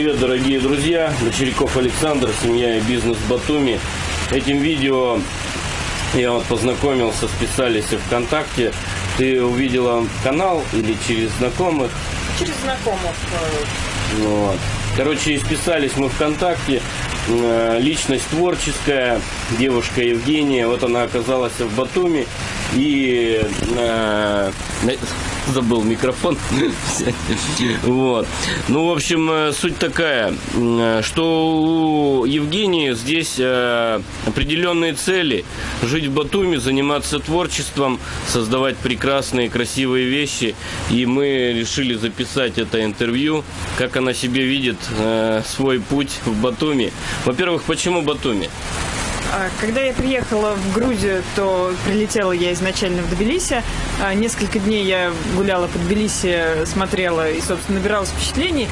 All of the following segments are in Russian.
Привет, дорогие друзья! Дочеряков Александр, семья и бизнес Батуми. Этим видео я вот познакомился, списались ВКонтакте. Ты увидела канал или через знакомых? Через знакомых. Ну Вот. Короче, списались мы ВКонтакте. Э, Личность творческая, девушка Евгения. Вот она оказалась в Батуми. И э, забыл микрофон. Вот. Ну, в общем, э, суть такая, э, что у Евгении здесь э, определенные цели. Жить в Батуми, заниматься творчеством, создавать прекрасные, красивые вещи. И мы решили записать это интервью, как она себе видит свой путь в Батуми. Во-первых, почему Батуми? А, Когда я приехала в Грузию, то прилетела я изначально в Тбилиси. А, Несколько дней я гуляла по Тбилиси, смотрела и, собственно, набиралась впечатлений.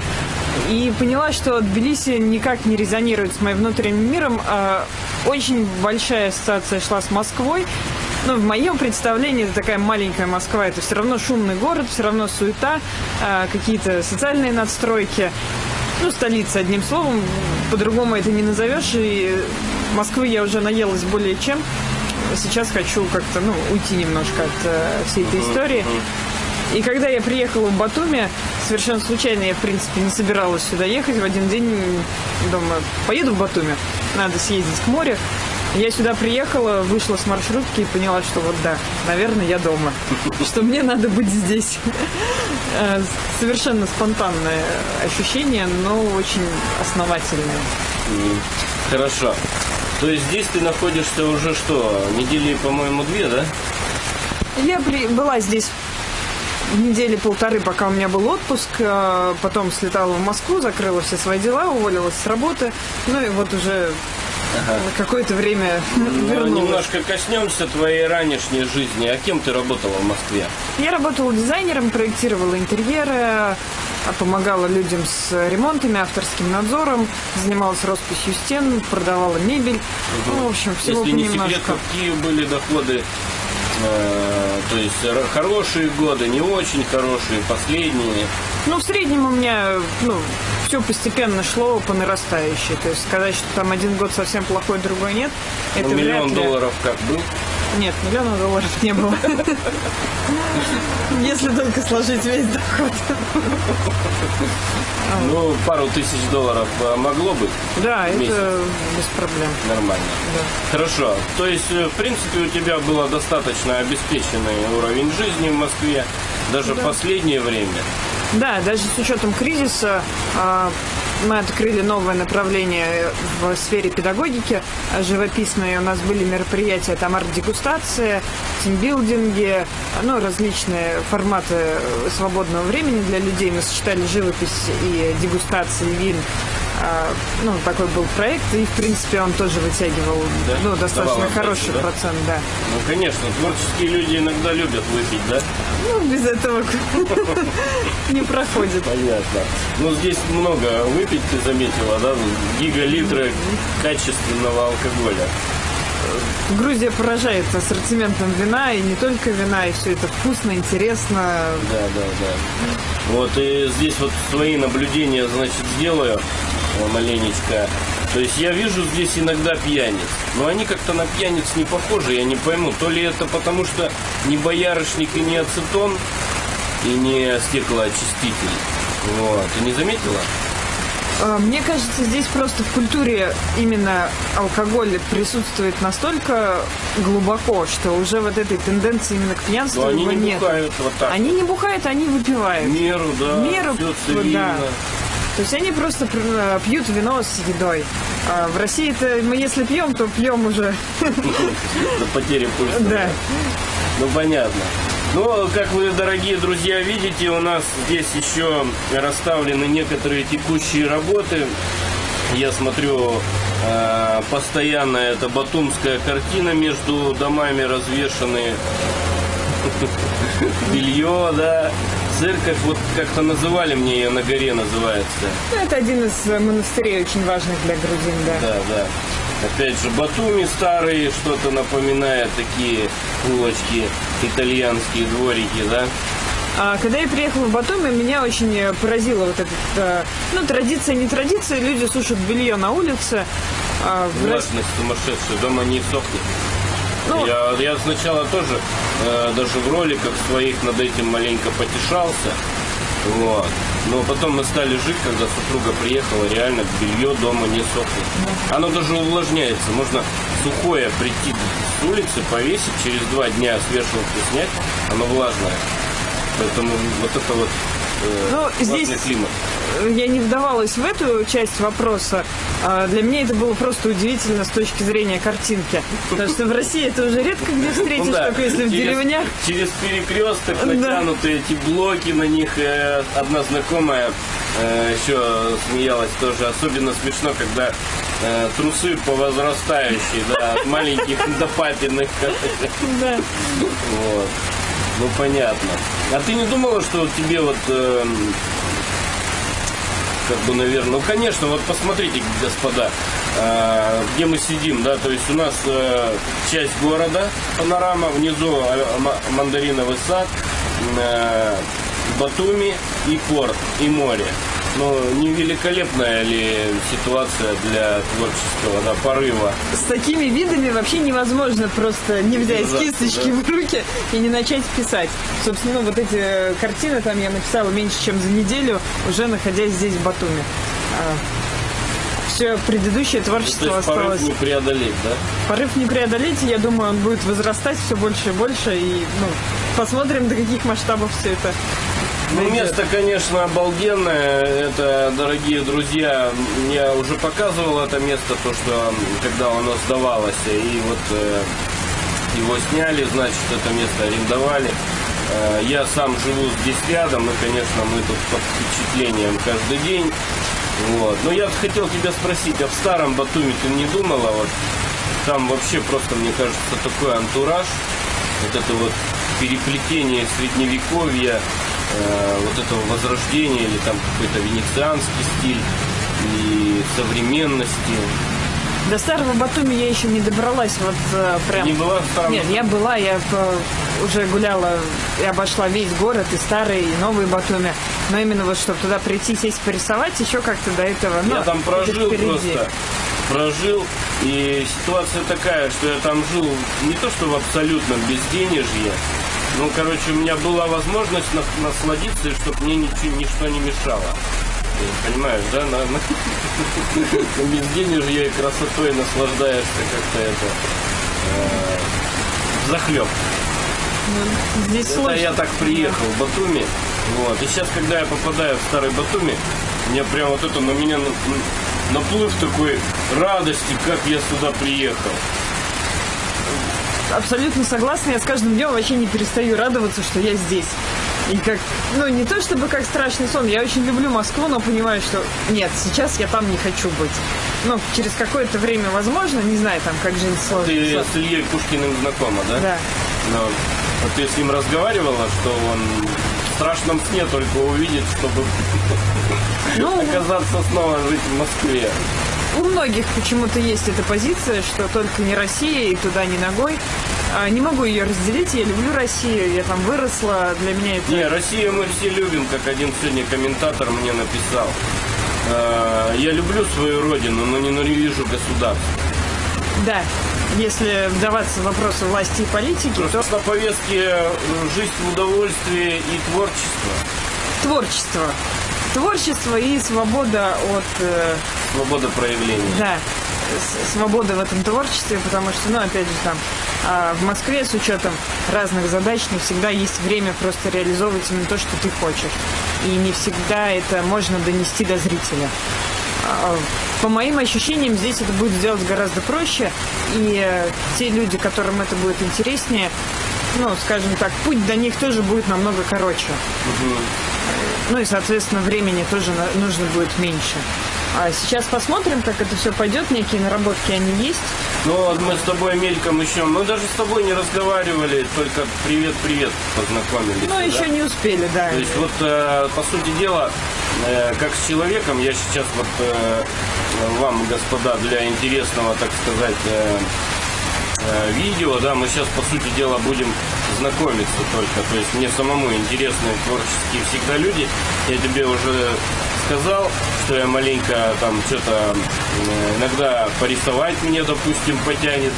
И поняла, что Тбилиси никак не резонирует с моим внутренним миром. А, Очень большая ассоциация шла с Москвой. Ну, в моем представлении это такая маленькая Москва. Это все равно шумный город, все равно суета, какие-то социальные надстройки. Ну, столица, одним словом, по-другому это не назовешь. И Москвы я уже наелась более чем. Сейчас хочу как-то, ну, уйти немножко от э, всей этой истории. И когда я приехала в Батуми, совершенно случайно я, в принципе, не собиралась сюда ехать. В один день думаю, поеду в Батуми, надо съездить к морю. Я сюда приехала, вышла с маршрутки и поняла, что вот да, наверное, я дома. Что мне надо быть здесь. Э, Совершенно спонтанное ощущение, но очень основательное. Хорошо. То есть здесь ты находишься уже что, недели, по-моему, две, да? Я при- была здесь недели полторы, пока у меня был отпуск. э, Потом слетала в Москву, закрыла все свои дела, уволилась с работы. Ну и вот уже на какое-то время Ну, вернулась. немножко коснемся твоей ранешней жизни. А кем ты работала в Москве? Я работала дизайнером, проектировала интерьеры, а помогала людям с ремонтами, авторским надзором, занималась росписью стен, продавала мебель. Ну, в общем, всего Если не секрет, понемножку. какие были доходы? э, то есть хорошие годы, не очень хорошие, последние. Ну, в среднем у меня, ну, все постепенно шло по нарастающей. То есть сказать, что там один год совсем плохой, другой нет, это Ну, вряд миллион ли. долларов как был? Нет, миллиона долларов не было. Если только сложить весь доход. Ну, пару тысяч долларов э, могло быть Да, это без проблем. нормально. Да. Хорошо. То есть, э, в принципе, у тебя было достаточно обеспеченный уровень жизни в Москве, даже в последнее время. Да, даже с учетом кризиса а, мы открыли новое направление в сфере педагогики а, живописные. У нас были мероприятия, там арт-дегустация, тимбилдинги, ну, различные форматы свободного времени для людей. Мы сочетали живопись и дегустации вин. А, Ну, такой был проект, и, в принципе, он тоже вытягивал Да? ну, достаточно Давал хороший да? процент, да. Ну, конечно, творческие люди иногда любят выпить, да? Ну, без этого не проходит. Понятно. Ну, здесь много выпить, ты заметила, да? Гигалитры качественного алкоголя. Грузия поражает ассортиментом вина, и не только вина, и все это вкусно, интересно. Да, да, да. Вот, и здесь вот свои наблюдения, значит, сделаю маленечко. То есть я вижу здесь иногда пьяниц, но они как-то на пьяниц не похожи, я не пойму. То ли это потому, что не боярышник и не ацетон, и не стеклоочиститель. Вот, ты не заметила? Э, Мне кажется, здесь просто в культуре именно алкоголь присутствует настолько глубоко, что уже вот этой тенденции именно к пьянству Но они не нет. бухают вот так. Они не бухают, они выпивают. Меру, да. Меру, всё да. То есть они просто э, пьют вино с едой. А в России это мы если пьем, то пьем уже. До потери пульса. Да. Ну, понятно. Ну, как вы, дорогие друзья, видите, у нас здесь еще расставлены некоторые текущие работы. Я смотрю, э, постоянно это батумская картина между домами развешаны. Белье, да. Церковь, вот как-то называли мне ее на горе называется. Ну, это один из э, монастырей очень важных для грузин, да. Да, да. Опять же, Батуми старые, что-то напоминает такие улочки, итальянские дворики, да? А когда я приехала в Батуми, меня очень э, поразила вот эта, э, ну, традиция, не традиция, люди сушат белье на улице. А Влажность сумасшедшая, дома не сохнет. Ну- я, я сначала тоже э, даже в роликах своих над этим маленько потешался. Вот. Но потом мы стали жить, когда супруга приехала, реально белье дома не сохнет. Оно даже увлажняется. Можно сухое прийти с улицы, повесить, через два дня с вешалки снять, оно влажное. Поэтому вот это вот Ну, классный здесь- климат. я не вдавалась в эту часть вопроса. А Для меня это было просто удивительно с точки зрения картинки. Потому что в России это уже редко где встретишь, Ну да, только если в деревнях. Через перекресток Да. натянуты эти блоки на них. э, Одна знакомая э, еще смеялась тоже. Особенно смешно, когда э, трусы по возрастающей, да, от маленьких до папиных. Да. Вот. Ну понятно. А ты не думала, что тебе вот эм, как бы, наверное, ну, конечно, вот посмотрите, господа, э, где мы сидим, да, то есть у нас э, часть города, панорама, внизу э, ма- мандариновый сад, э, Батуми и порт, и море. Ну, не великолепная ли ситуация для творческого да, порыва? С такими видами вообще невозможно просто не взять Да, кисточки да. в руки и не начать писать. Собственно, ну, вот эти э, картины там я написала меньше, чем за неделю, уже находясь здесь, в Батуми. все предыдущее То творчество есть порыв осталось. не преодолеть, да? Порыв не преодолеть, я думаю, он будет возрастать все больше и больше, и ну, посмотрим, до каких масштабов все это. Ну, место, конечно, обалденное. Это, дорогие друзья, я уже показывал это место, то, что когда оно сдавалось, и вот э, его сняли, значит, это место арендовали. Э, Я сам живу здесь рядом, и, конечно, мы тут под впечатлением каждый день. Вот. Но я хотел тебя спросить, а в старом Батуми ты не думала, вот там вообще просто, мне кажется, такой антураж, вот это вот переплетение средневековья, э, вот этого возрождения или там какой-то венецианский стиль и современности. До старого Батуми я еще не добралась, вот э, прям. Не была в старом Нет, я была, я э, уже гуляла и обошла весь город, и старый, и новый Батуми. Но именно вот, чтобы туда прийти, сесть, порисовать, еще как-то до этого. ну, Я там прожил просто. Прожил. И ситуация такая, что я там жил не то что в абсолютном безденежье. Ну, короче, у меня была возможность на- насладиться, чтобы мне ничего, ничто не мешало. Ты Понимаешь, да? На, на, безденежье и красотой наслаждаешься как-то это э, захлеб. Ну, здесь Это сложно. я так приехал в Батуми. Вот. И сейчас, когда я попадаю в старый Батуми, мне прям вот это на меня на- на- наплыв такой радости, как я сюда приехал. Абсолютно согласна. Я с каждым днем вообще не перестаю радоваться, что я здесь. И как, ну, не то чтобы как страшный сон. Я очень люблю Москву, но понимаю, что нет, сейчас я там не хочу быть. Ну, через какое-то время, возможно, не знаю, там, как жизнь Ты сложится. с Ильей Пушкиным знакома, да? Да. Но, а ты с ним разговаривала, что он в страшном сне только увидит, чтобы Ну, оказаться снова жить в Москве. У многих почему-то есть эта позиция, что только не Россия и туда не ногой. А, Не могу ее разделить, я люблю Россию, я там выросла, для меня это... Не, Россию мы все любим, как один сегодня комментатор мне написал. Э, Я люблю свою родину, но ненавижу государство. Да, если вдаваться в вопросы власти и политики, то Просто на повестке э, жизнь в удовольствии и творчество. творчество. Творчество и свобода от... э, Свобода проявления. Да, свобода в этом творчестве, потому что, ну, опять же, там, а, в Москве с учетом разных задач не всегда есть время просто реализовывать именно то, что ты хочешь. И не всегда это можно донести до зрителя. А, По моим ощущениям, здесь это будет сделать гораздо проще, и э, те люди, которым это будет интереснее, ну, скажем так, путь до них тоже будет намного короче. Ну и, соответственно, времени тоже нужно будет меньше. А сейчас посмотрим, как это все пойдет. Некие наработки они есть. Ну, вот мы с тобой мельком еще, мы даже с тобой не разговаривали, только привет-привет познакомились. Но да? еще не успели, да. То есть вот, э, по сути дела, э, как с человеком, я сейчас вот э, вам, господа, для интересного, так сказать, э, э, видео, да, мы сейчас, по сути дела, будем знакомиться только. То есть мне самому интересны творческие всегда люди. Я тебе уже сказал, что я маленько там что-то иногда порисовать мне, допустим, потянет.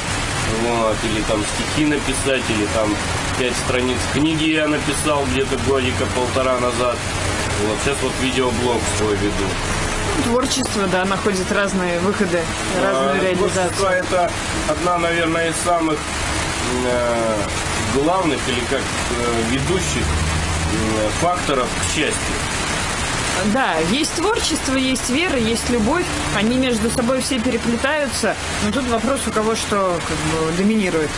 Вот, или там стихи написать, или там пять страниц книги я написал где-то годика полтора назад. Вот сейчас вот видеоблог свой веду. Творчество, да, находит разные выходы, разную А, реализацию. Творчество это одна, наверное, из самых главных или как э, ведущих э, факторов к счастью. Да, есть творчество, есть вера, есть любовь. Они между собой все переплетаются. Но тут вопрос, у кого что как бы, доминирует.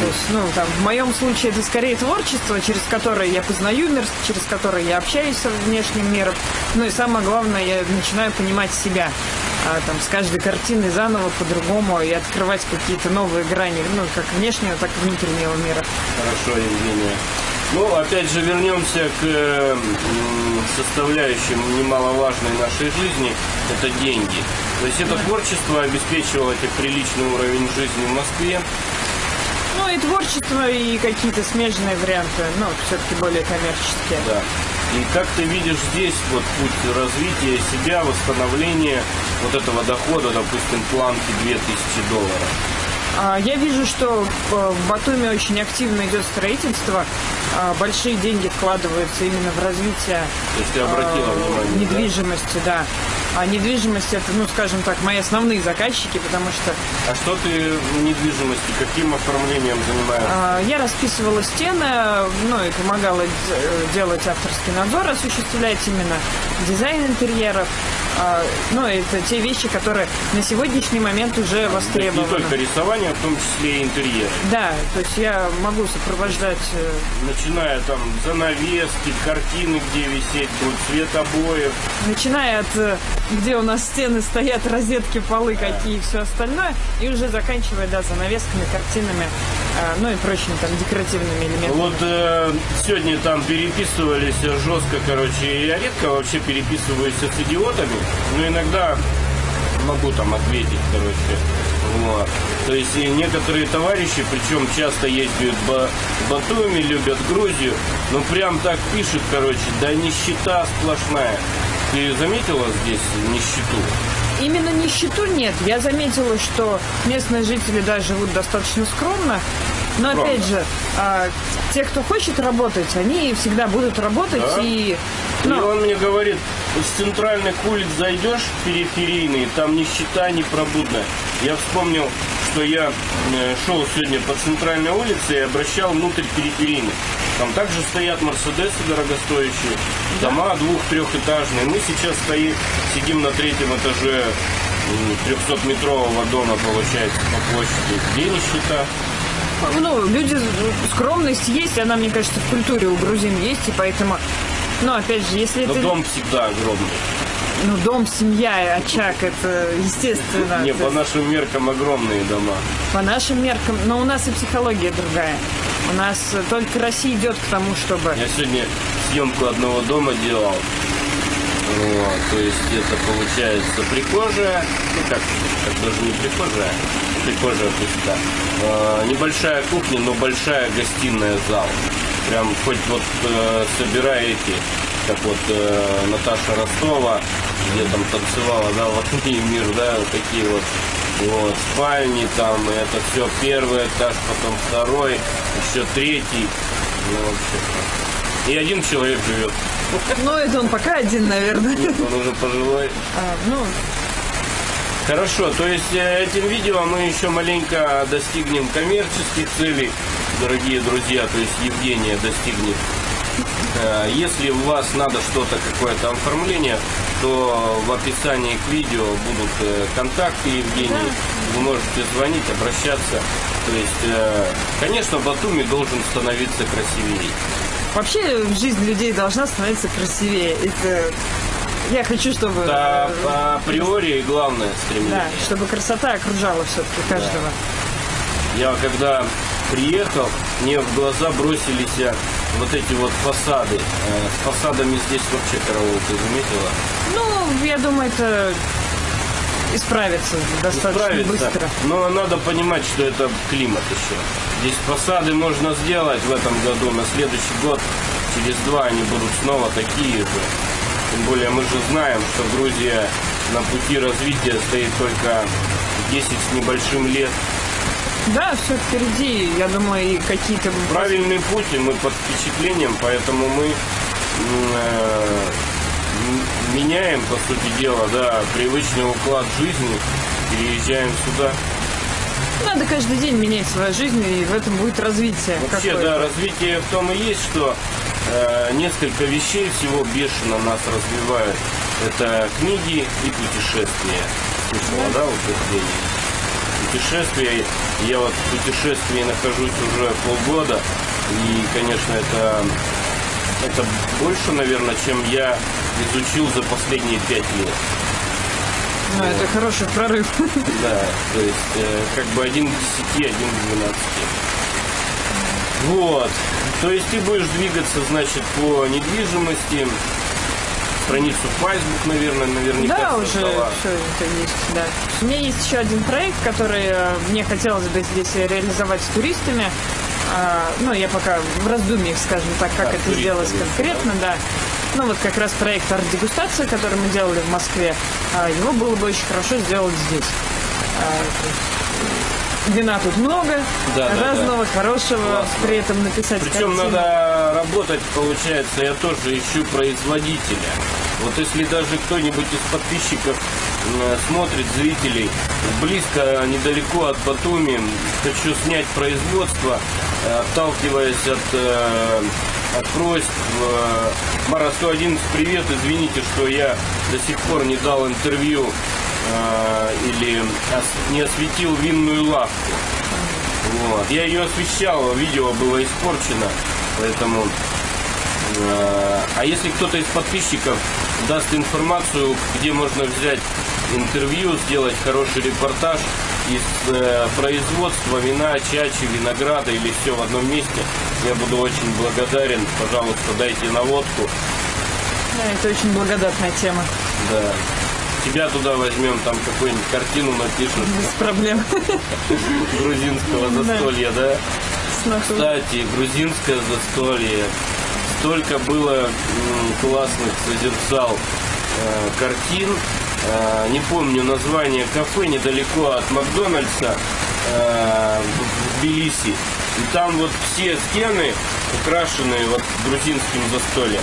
То есть, ну, там, в моем случае это скорее творчество, через которое я познаю мир, через которое я общаюсь с внешним миром. Ну и самое главное, я начинаю понимать себя. А, там, с каждой картиной заново по-другому и открывать какие-то новые грани, ну, как внешнего, так и внутреннего мира. Хорошо, Евгения. Ну, опять же, вернемся к э, составляющим немаловажной нашей жизни. Это деньги. То есть это творчество обеспечивало тебе приличный уровень жизни в Москве. Ну и творчество, и какие-то смежные варианты, но все-таки более коммерческие. Да. И как ты видишь здесь вот путь развития себя, восстановления вот этого дохода, допустим, планки 2000 долларов? А, Я вижу, что э, в Батуми очень активно идет строительство. А, Большие деньги вкладываются именно в развитие э, внимание, да? недвижимости, да. А недвижимость это, ну, скажем так, мои основные заказчики, потому что А что ты в недвижимости, каким оформлением занимаешься? а, я расписывала стены, ну и помогала делать авторский надзор, осуществлять именно дизайн интерьеров. А, Ну, это те вещи, которые на сегодняшний момент уже есть не востребованы. только рисование, а в том числе и интерьер. Да, то есть я могу сопровождать э, Начиная там занавески, картины, где висеть будут, цвет обоев. Начиная от э, где у нас стены стоят, розетки, полы какие и все остальное, и уже заканчивая, да, занавесками, картинами, э, ну и прочими там декоративными элементами. Вот э, сегодня там переписывались жестко, короче, я редко вообще переписываюсь с идиотами, но иногда могу там ответить, короче. Вот. То есть некоторые товарищи, причем часто ездят в Батуми, любят Грузию, ну прям так пишут, короче, да нищета сплошная. Ты заметила здесь нищету? Именно нищету нет. Я заметила, что местные жители да, живут достаточно скромно. Но Скромно. опять же, а, те, кто хочет работать, они всегда будут работать Да. и И ну, он мне говорит, с центральных улиц зайдешь периферийные, там нищета непробудная. Я вспомнил, что я шел сегодня по центральной улице и обращал внутрь периферийных. Там также стоят Мерседесы дорогостоящие, дома двух-трехэтажные. Мы сейчас стоим, сидим на третьем этаже м, 300-метрового дома, получается, по площади. Где нищета? Ну, люди, скромность есть, она, мне кажется, в культуре у грузин есть, и поэтому, ну, опять же, если Но это... дом всегда огромный. Ну, дом, семья, очаг, это естественно. Не, по нашим меркам огромные дома. по нашим меркам. Но у нас и психология другая. У нас только Россия идет к тому, чтобы... Я сегодня съемку одного дома делал. Вот, то есть это получается прихожая, ну как, как даже не прихожая, прихожая пусть да. А, небольшая кухня, но большая гостиная зал. Прям хоть вот э, собирай эти, как вот э, Наташа Ростова, где там танцевала, да, вот и мир, да, вот такие вот вот, спальни там, и это все первый этаж, потом второй, еще третий. Ну, вообще. И один человек живет. Ну, это он пока один, наверное. Он уже пожилой. А, ну, Хорошо, то есть э, этим видео мы еще маленько достигнем коммерческих целей, дорогие друзья, то есть Евгения достигнет. Э, Если у вас надо что-то, какое-то оформление, то в описании к видео будут э, контакты Евгении. Вы можете звонить, обращаться. То есть, конечно, Батуми должен становиться красивее. Вообще жизнь людей должна становиться красивее. Это... Я хочу, чтобы... Э, по априори главное стремление. Да, чтобы красота окружала все-таки каждого. Я когда приехал, мне в глаза бросились э, вот эти вот фасады. Э, С фасадами здесь вообще караул, ты заметила? Ну, я думаю, это исправиться достаточно Справиться. быстро. Но надо понимать, что это климат еще. Здесь посады можно сделать в этом году, на следующий год, через два они будут снова такие же. Тем более мы же знаем, что Грузия на пути развития стоит только 10 с небольшим лет. Да, все впереди. Я думаю, и какие-то... Правильный путь, и мы под впечатлением, поэтому мы э, меняем, по сути дела, да, привычный уклад жизни, переезжаем сюда. Надо каждый день менять свою жизнь, и в этом будет развитие. Вообще, да, развитие в том и есть, что э, несколько вещей всего бешено нас развивают. Это книги и путешествия. Слышала, да, утверждение? Путешествия. Я вот в путешествии нахожусь уже полгода. И, конечно, это, это больше, наверное, чем я изучил за последние пять лет. Ну, это хороший прорыв. Да, то есть э, как бы один к десяти, один к двенадцати. Вот. То есть ты будешь двигаться, значит, по недвижимости. Страницу Facebook, наверное, наверняка Да, уже создала. все это есть, да. У меня есть еще один проект, который э, мне хотелось бы здесь реализовать с туристами. А, Ну, я пока в раздумьях, скажем так, как Так, это туристы сделать конкретно, да. Ну, вот как раз проект арт-дегустация, который мы делали в Москве, а, его было бы очень хорошо сделать здесь. А, Вина тут много, Да, да, разного, хорошего, Классно. при этом написать Причем картину. надо работать, получается, я тоже ищу производителя. Вот если даже кто-нибудь из подписчиков смотрит, зрителей, близко, недалеко от Батуми, хочу снять производство, э, отталкиваясь от, э, от просьб. Мара 111, привет, извините, что я до сих пор не дал интервью э, или не осветил винную лавку. Вот. Я ее освещал, видео было испорчено, поэтому... э, А если кто-то из подписчиков даст информацию, где можно взять интервью, сделать хороший репортаж из э, производства вина, чачи, винограда или все в одном месте, я буду очень благодарен. Пожалуйста, дайте наводку. Да, это очень благодатная тема, Да. Тебя туда возьмем, там какую-нибудь картину напишем без проблем. грузинского застолья, да? Кстати, грузинское застолье. Столько было классных созерцал э, картин. Э, не помню название кафе недалеко от Макдональдса э, в, Тбилиси. И там вот все стены украшены вот грузинским застольем.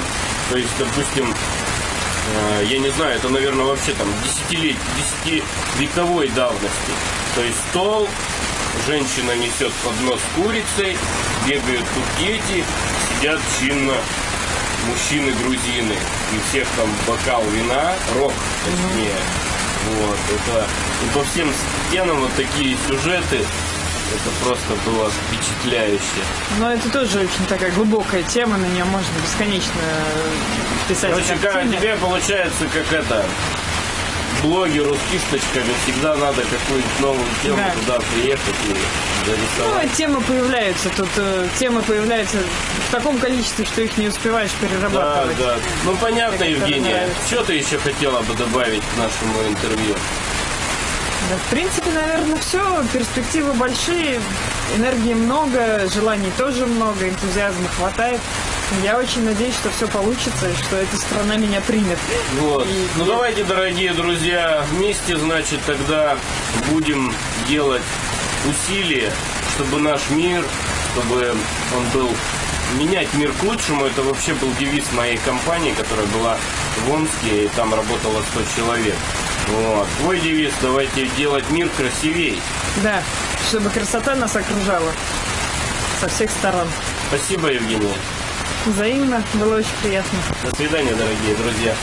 То есть, допустим, Э, я не знаю, это, наверное, вообще там десятилетий, десятивековой давности. То есть стол, женщина несет поднос с курицей, бегают тут дети, сидят чинно мужчины грузины. И всех там бокал вина, рок точнее. Вот, это и по всем стенам вот такие сюжеты. Это просто было впечатляюще. Но это тоже очень такая глубокая тема, на нее можно бесконечно писать Короче, картины. тебе получается, как это, блогеру с кисточками, всегда надо какую-нибудь новую тему Да. туда приехать и Ну, зарисовать. а темы появляются. Тут э, темы появляются в таком количестве, что их не успеваешь да, перерабатывать. да. Ну, понятно, Евгения. Что ты еще хотела бы добавить к нашему интервью? Да, в принципе, наверное, все. Перспективы большие, энергии много, желаний тоже много, энтузиазма хватает. Я очень надеюсь, что все получится и что эта страна меня примет. Вот. И- Ну, давайте, дорогие друзья, вместе, значит, тогда будем делать усилия, чтобы наш мир, чтобы он был менять мир к лучшему. Это вообще был девиз моей компании, которая была в Омске, и там работало 100 человек. Вот. Твой девиз давайте делать мир красивей. Да, чтобы красота нас окружала со всех сторон. Спасибо, Евгения. Взаимно, было очень приятно. До свидания, дорогие друзья.